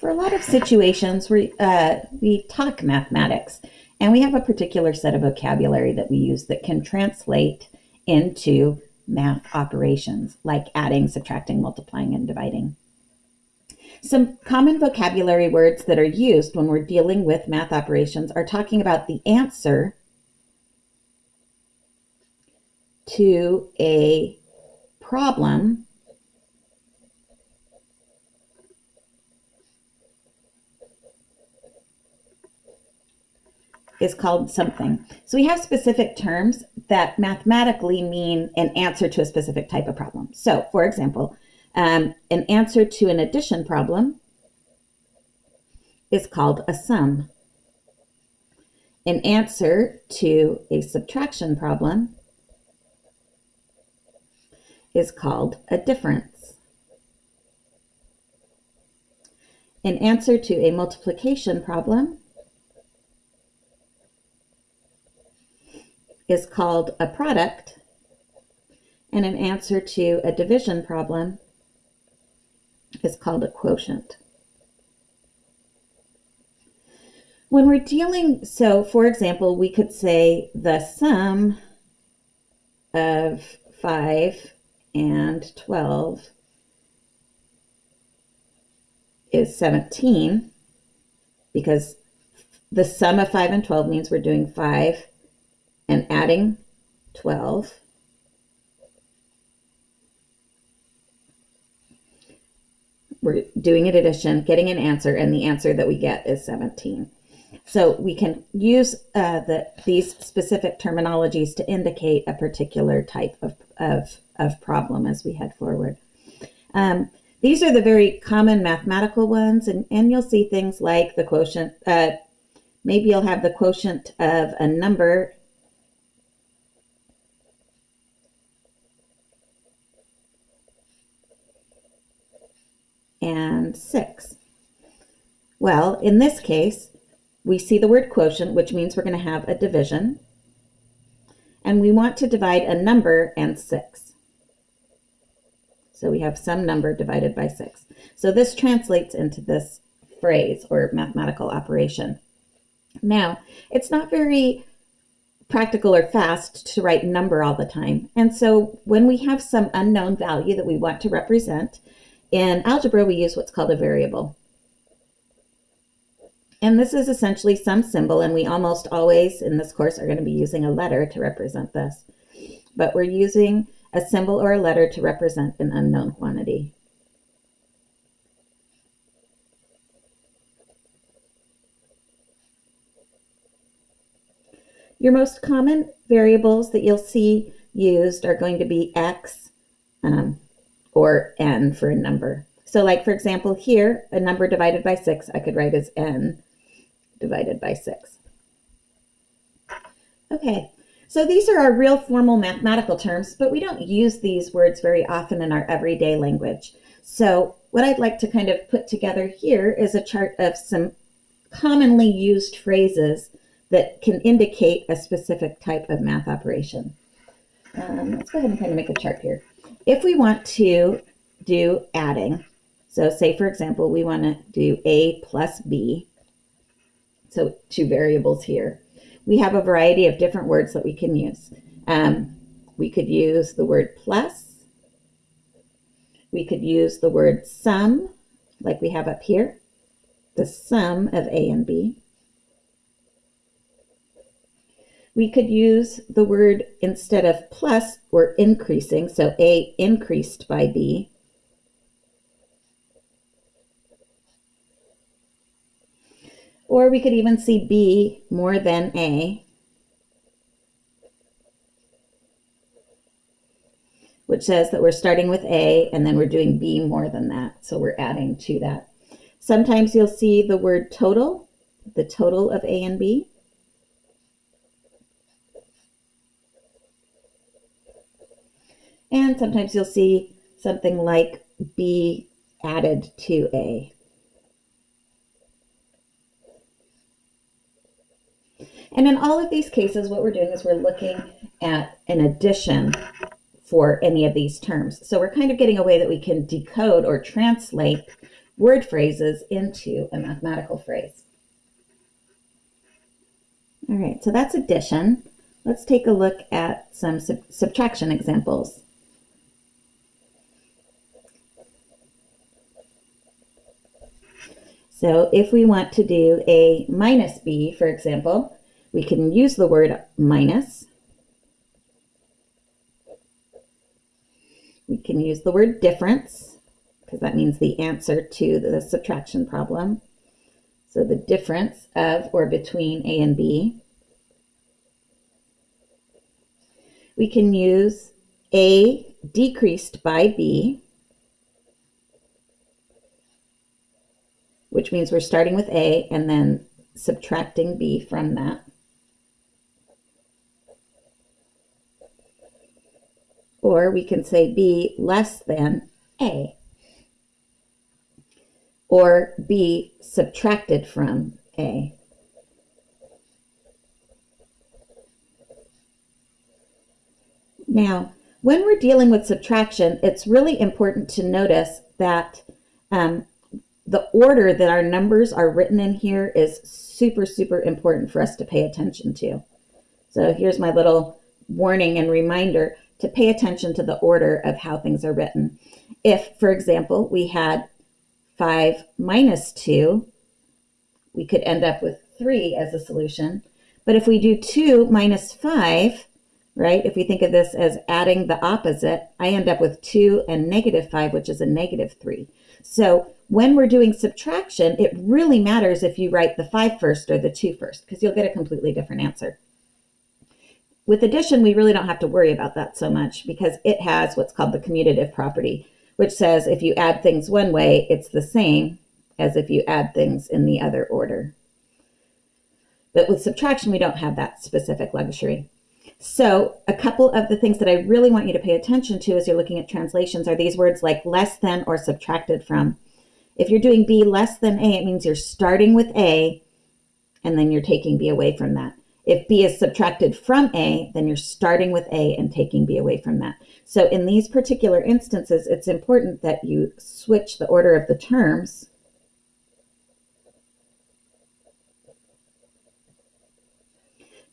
for a lot of situations, we, uh, we talk mathematics and we have a particular set of vocabulary that we use that can translate into math operations like adding, subtracting, multiplying, and dividing. Some common vocabulary words that are used when we're dealing with math operations are talking about the answer to a problem is called something. So we have specific terms that mathematically mean an answer to a specific type of problem. So for example, um, an answer to an addition problem is called a sum. An answer to a subtraction problem is called a difference. An answer to a multiplication problem is called a product, and an answer to a division problem is called a quotient. When we're dealing, so for example, we could say the sum of 5 and 12 is 17 because the sum of 5 and 12 means we're doing 5 and adding 12. We're doing an addition, getting an answer, and the answer that we get is 17. So we can use uh, the, these specific terminologies to indicate a particular type of, of, of problem as we head forward. Um, these are the very common mathematical ones, and, and you'll see things like the quotient. Uh, maybe you'll have the quotient of a number and 6. Well, in this case, we see the word quotient, which means we're going to have a division. And we want to divide a number and 6. So we have some number divided by 6. So this translates into this phrase or mathematical operation. Now, it's not very practical or fast to write number all the time. And so when we have some unknown value that we want to represent, in algebra, we use what's called a variable. And this is essentially some symbol, and we almost always in this course are going to be using a letter to represent this. But we're using a symbol or a letter to represent an unknown quantity. Your most common variables that you'll see used are going to be x, um, or n for a number. So like, for example, here, a number divided by 6, I could write as n divided by 6. Okay, so these are our real formal mathematical terms, but we don't use these words very often in our everyday language. So what I'd like to kind of put together here is a chart of some commonly used phrases that can indicate a specific type of math operation. Um, let's go ahead and kind of make a chart here. If we want to do adding, so say for example, we want to do A plus B, so two variables here. We have a variety of different words that we can use. Um, we could use the word plus. We could use the word sum, like we have up here, the sum of A and B. we could use the word instead of plus or increasing, so A increased by B. Or we could even see B more than A, which says that we're starting with A and then we're doing B more than that, so we're adding to that. Sometimes you'll see the word total, the total of A and B. And sometimes you'll see something like B added to A. And in all of these cases, what we're doing is we're looking at an addition for any of these terms. So we're kind of getting a way that we can decode or translate word phrases into a mathematical phrase. All right, so that's addition. Let's take a look at some sub subtraction examples. So if we want to do a minus b, for example, we can use the word minus. We can use the word difference, because that means the answer to the subtraction problem. So the difference of or between A and B. We can use A decreased by B, which means we're starting with A and then subtracting B from that. Or we can say B less than A. Or B subtracted from A. Now, when we're dealing with subtraction, it's really important to notice that um, the order that our numbers are written in here is super, super important for us to pay attention to. So here's my little warning and reminder to pay attention to the order of how things are written. If, for example, we had 5 minus 2, we could end up with 3 as a solution. But if we do 2 minus 5, right, if we think of this as adding the opposite, I end up with 2 and negative 5, which is a negative 3. So when we're doing subtraction, it really matters if you write the 5 first or the 2 first, because you'll get a completely different answer. With addition, we really don't have to worry about that so much because it has what's called the commutative property, which says if you add things one way, it's the same as if you add things in the other order. But with subtraction, we don't have that specific luxury. So a couple of the things that I really want you to pay attention to as you're looking at translations are these words like less than or subtracted from. If you're doing B less than A, it means you're starting with A and then you're taking B away from that. If B is subtracted from A, then you're starting with A and taking B away from that. So in these particular instances, it's important that you switch the order of the terms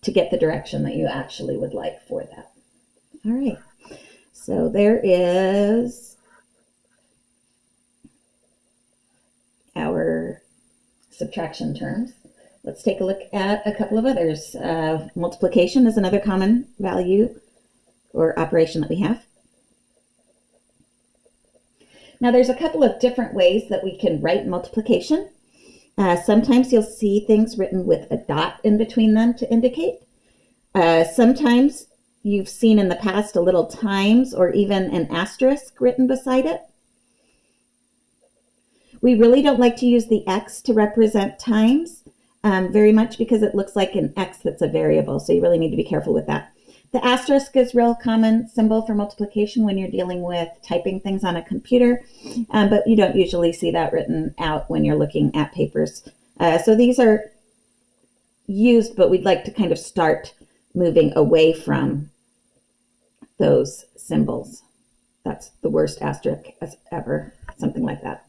to get the direction that you actually would like for that. All right, so there is our subtraction terms. Let's take a look at a couple of others. Uh, multiplication is another common value or operation that we have. Now there's a couple of different ways that we can write multiplication. Uh, sometimes you'll see things written with a dot in between them to indicate. Uh, sometimes you've seen in the past a little times or even an asterisk written beside it. We really don't like to use the X to represent times um, very much because it looks like an X that's a variable. So you really need to be careful with that. The asterisk is real common symbol for multiplication when you're dealing with typing things on a computer, um, but you don't usually see that written out when you're looking at papers. Uh, so these are used, but we'd like to kind of start moving away from those symbols. That's the worst asterisk ever, something like that.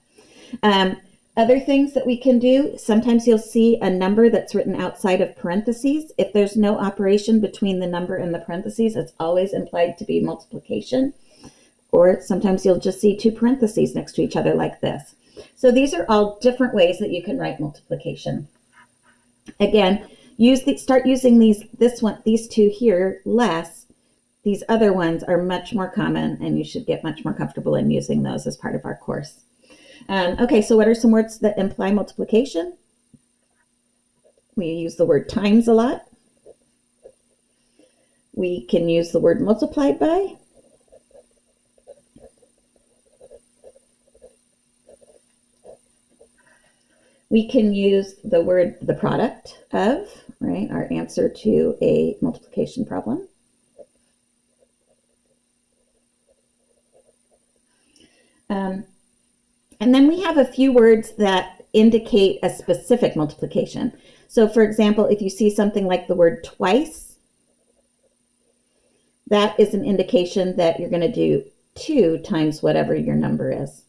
Um, other things that we can do, sometimes you'll see a number that's written outside of parentheses. If there's no operation between the number and the parentheses, it's always implied to be multiplication. Or sometimes you'll just see two parentheses next to each other like this. So these are all different ways that you can write multiplication. Again, use the, start using these this one these two here less. These other ones are much more common and you should get much more comfortable in using those as part of our course. Um, okay, so what are some words that imply multiplication? We use the word times a lot. We can use the word multiplied by. We can use the word the product of, right, our answer to a multiplication problem. Um, and then we have a few words that indicate a specific multiplication. So for example, if you see something like the word twice, that is an indication that you're going to do 2 times whatever your number is.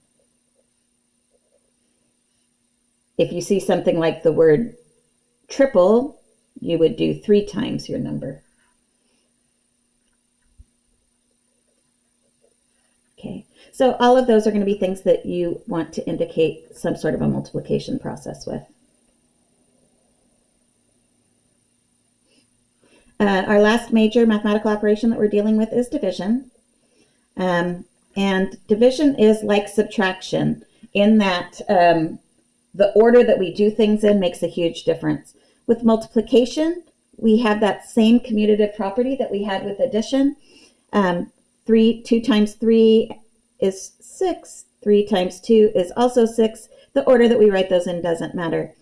if you see something like the word triple, you would do three times your number. Okay, so all of those are going to be things that you want to indicate some sort of a multiplication process with. Uh, our last major mathematical operation that we're dealing with is division. Um, and division is like subtraction in that um, the order that we do things in makes a huge difference. With multiplication, we have that same commutative property that we had with addition. Um, three, two times three is six. Three times two is also six. The order that we write those in doesn't matter.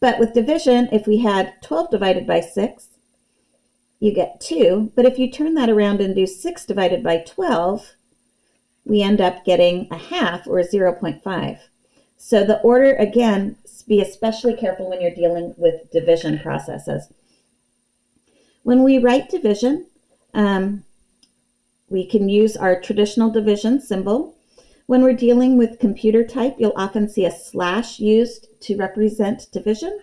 But with division, if we had 12 divided by 6, you get 2. But if you turn that around and do 6 divided by 12, we end up getting a half or 0.5. So the order, again, be especially careful when you're dealing with division processes. When we write division, um, we can use our traditional division symbol. When we're dealing with computer type, you'll often see a slash used to represent division.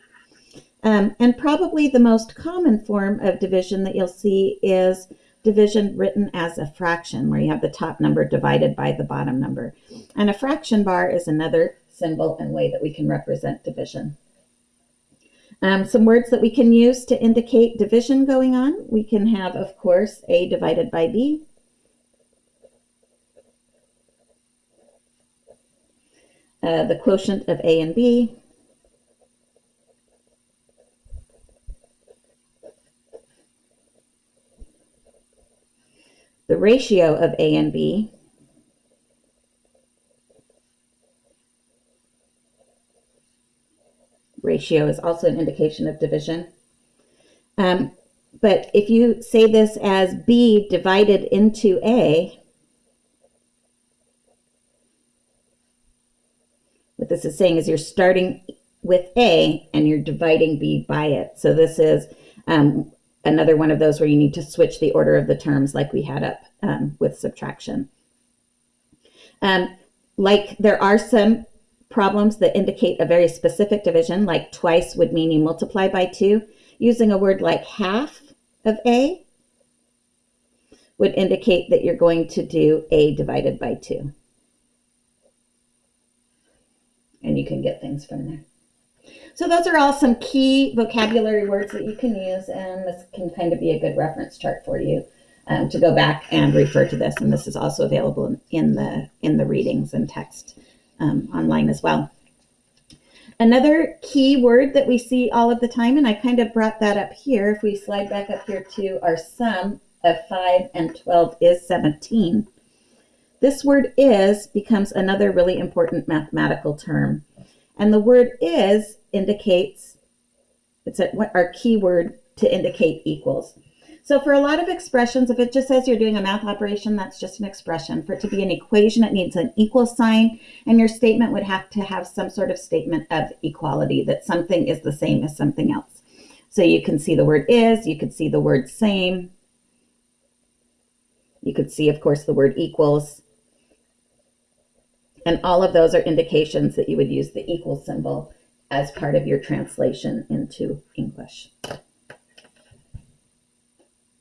Um, and probably the most common form of division that you'll see is division written as a fraction, where you have the top number divided by the bottom number. And a fraction bar is another symbol and way that we can represent division. Um, some words that we can use to indicate division going on. We can have, of course, A divided by B. Uh, the quotient of A and B. The ratio of A and B. ratio is also an indication of division. Um, but if you say this as B divided into A, what this is saying is you're starting with A and you're dividing B by it. So this is um, another one of those where you need to switch the order of the terms like we had up um, with subtraction. Um, like there are some problems that indicate a very specific division, like twice would mean you multiply by two, using a word like half of A would indicate that you're going to do A divided by two. And you can get things from there. So those are all some key vocabulary words that you can use, and this can kind of be a good reference chart for you um, to go back and refer to this. And this is also available in the in the readings and text um, online as well. Another key word that we see all of the time, and I kind of brought that up here, if we slide back up here to our sum of 5 and 12 is 17. This word is becomes another really important mathematical term. And the word is indicates, it's a, our key word to indicate equals. So for a lot of expressions, if it just says you're doing a math operation, that's just an expression. For it to be an equation, it needs an equal sign, and your statement would have to have some sort of statement of equality, that something is the same as something else. So you can see the word is, you could see the word same. You could see, of course, the word equals. And all of those are indications that you would use the equal symbol as part of your translation into English.